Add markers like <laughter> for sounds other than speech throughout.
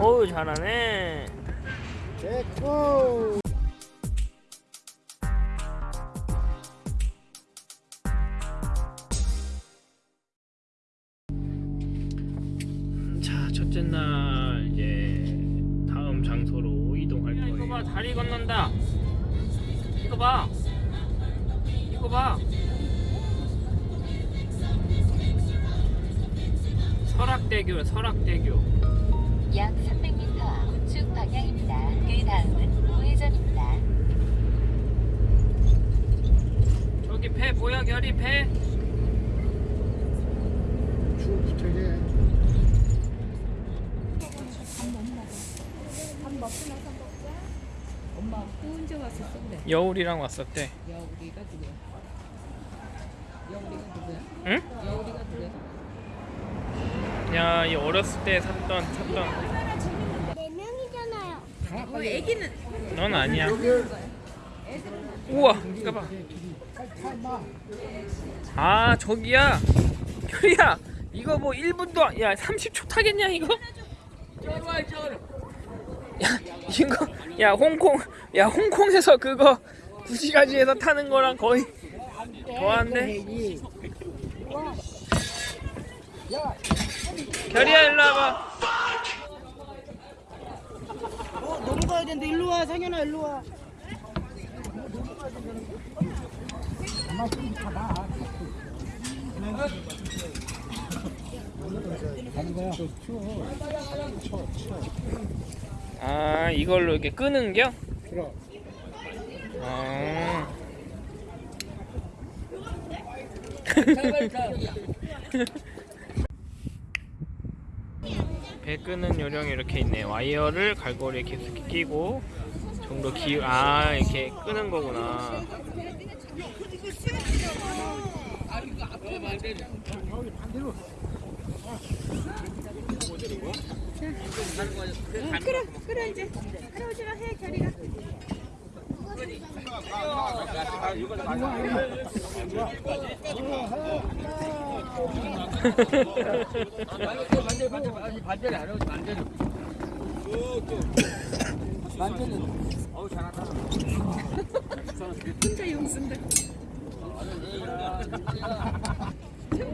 어우 잘하네. 됐고. 자 첫째 날 이제 다음 장소로 이동할 거예요. 이거 봐 다리 건넌다. 이거 봐. 이거 봐. 설악대교 설악대교. 약 300m 앞 우측 방향입니다. 그 다음은 우회전입니다. 저기 배 보여 결이 배? 쭉 붙어야 엄마? 여울이랑 왔었대. 여우리가 누구야? 여우리가 누구야? 응? 여우리가 누구야? 야, 이 어렸을 때 샀던 샀던. 네 명이잖아요. 어, 애기는 넌 아니야. 우와, 이거 봐. 아, 저기야. 결이야. 이거 뭐 1분도 안- 야 30초 타겠냐 이거? 야 이거 야 홍콩 야 홍콩에서 그거 2시간지에서 타는 거랑 거의 더한데 결이야 일로 와봐 어, 너무 가야 되는데 일로 와, 상현아 일로 와. 아 이걸로 이렇게 끄는겨? 그럼. 아. <laughs> 배 끄는 요령이 이렇게 있네. 와이어를 갈고리에 계속 끼고 좀더 기, 아 이렇게 끄는 거구나. 그래 그래 이제 할아버지가 해 결이가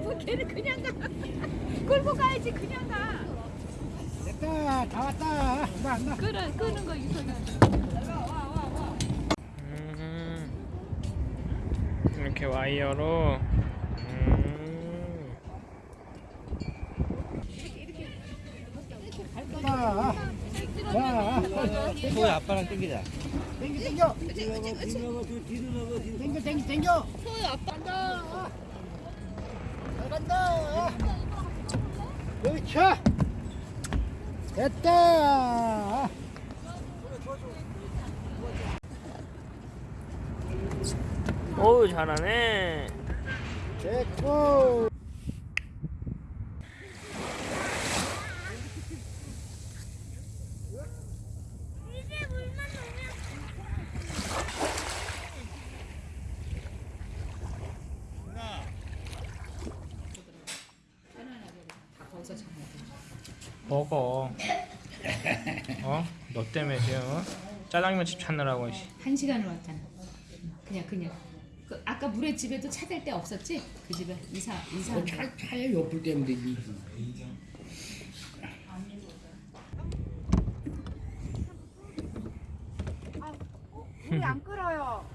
뭐 걔는 그냥 가 끌고 가야지 그냥 가 됐다, 다 왔다. 나, 나. 끌어 끄는 거 이소연 이렇게 와이어로. 음, 자, 자. 또 아빠랑 땡기자. 땡겨, 땡겨. 땡겨, 땡겨, 땡겨. 간다. 잘 간다. 그렇죠. 됐다. 어우 잘하네. 됐고. 먹어. 어? 너 때문에 지금 어? 짜장면 집 찾느라고. 씨. 한 시간을 왔잖아. 그냥 그냥. 그 아까 물에 집에도 찾을 데 없었지? 그 집에 이사 이사. 차, 차에 옆을 때면 되지. 물이 안 끓어요.